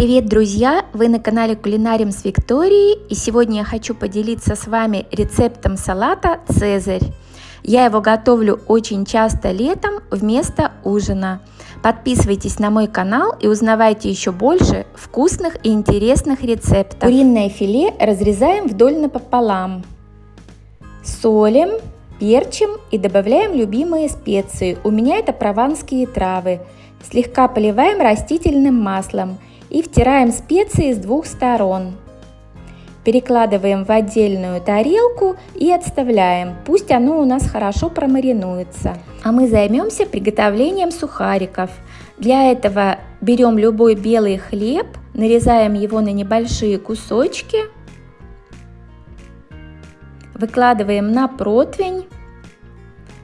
Привет, друзья! Вы на канале Кулинарим с Викторией и сегодня я хочу поделиться с вами рецептом салата «Цезарь». Я его готовлю очень часто летом вместо ужина. Подписывайтесь на мой канал и узнавайте еще больше вкусных и интересных рецептов. Куриное филе разрезаем вдоль напополам. Солим, перчим и добавляем любимые специи. У меня это прованские травы. Слегка поливаем растительным маслом – и втираем специи с двух сторон. Перекладываем в отдельную тарелку и отставляем, пусть оно у нас хорошо промаринуется. А мы займемся приготовлением сухариков. Для этого берем любой белый хлеб, нарезаем его на небольшие кусочки, выкладываем на противень,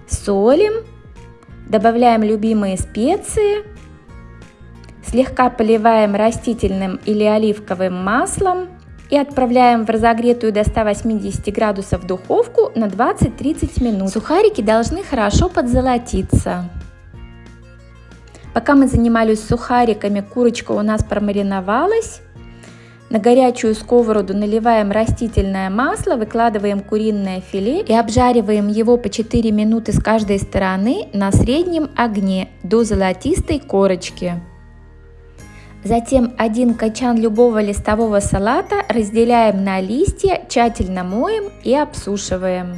солим, добавляем любимые специи – Слегка поливаем растительным или оливковым маслом и отправляем в разогретую до 180 градусов духовку на 20-30 минут. Сухарики должны хорошо подзолотиться. Пока мы занимались сухариками, курочка у нас промариновалась. На горячую сковороду наливаем растительное масло, выкладываем куриное филе и обжариваем его по 4 минуты с каждой стороны на среднем огне до золотистой корочки. Затем один качан любого листового салата разделяем на листья, тщательно моем и обсушиваем.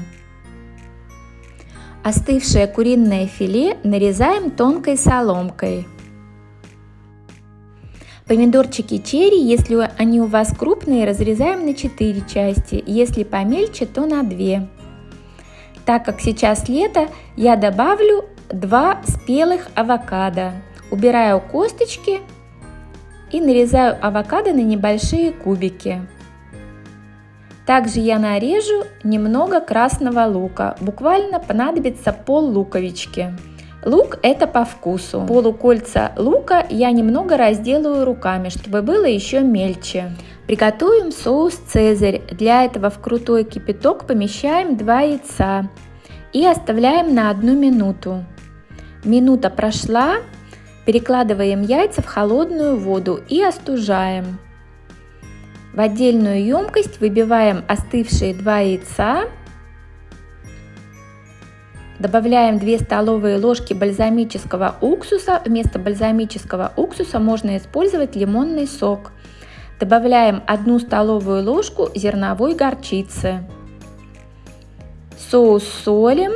Остывшее куриное филе нарезаем тонкой соломкой. Помидорчики черри, если они у вас крупные, разрезаем на 4 части, если помельче, то на 2. Так как сейчас лето, я добавлю 2 спелых авокадо. Убираю косточки и нарезаю авокадо на небольшие кубики. Также я нарежу немного красного лука, буквально понадобится пол луковички. Лук это по вкусу. Полукольца лука я немного разделаю руками, чтобы было еще мельче. Приготовим соус цезарь. Для этого в крутой кипяток помещаем 2 яйца и оставляем на одну минуту. Минута прошла, Перекладываем яйца в холодную воду и остужаем. В отдельную емкость выбиваем остывшие 2 яйца. Добавляем 2 столовые ложки бальзамического уксуса. Вместо бальзамического уксуса можно использовать лимонный сок. Добавляем 1 столовую ложку зерновой горчицы. Соус солим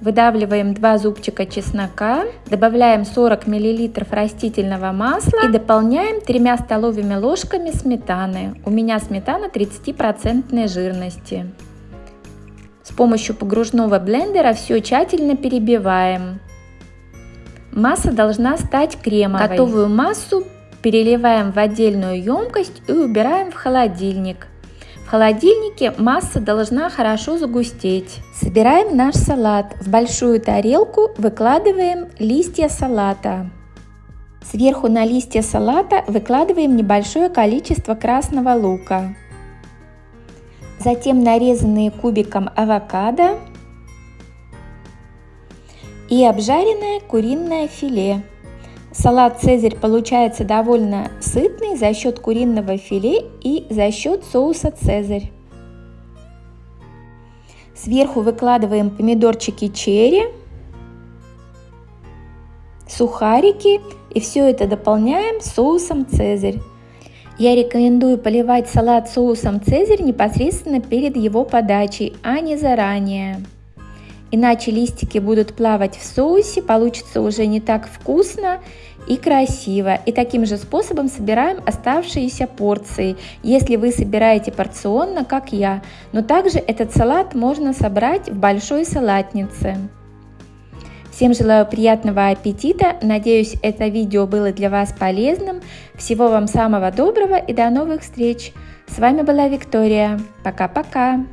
Выдавливаем 2 зубчика чеснока, добавляем 40 мл растительного масла и дополняем 3 столовыми ложками сметаны. У меня сметана 30% жирности. С помощью погружного блендера все тщательно перебиваем. Масса должна стать кремовой. Готовую массу переливаем в отдельную емкость и убираем в холодильник. В холодильнике масса должна хорошо загустеть. Собираем наш салат. В большую тарелку выкладываем листья салата. Сверху на листья салата выкладываем небольшое количество красного лука. Затем нарезанные кубиком авокадо и обжаренное куриное филе. Салат «Цезарь» получается довольно сытный за счет куриного филе и за счет соуса «Цезарь». Сверху выкладываем помидорчики черри, сухарики и все это дополняем соусом «Цезарь». Я рекомендую поливать салат соусом «Цезарь» непосредственно перед его подачей, а не заранее. Иначе листики будут плавать в соусе, получится уже не так вкусно и красиво. И таким же способом собираем оставшиеся порции, если вы собираете порционно, как я. Но также этот салат можно собрать в большой салатнице. Всем желаю приятного аппетита, надеюсь это видео было для вас полезным. Всего вам самого доброго и до новых встреч! С вами была Виктория. Пока-пока!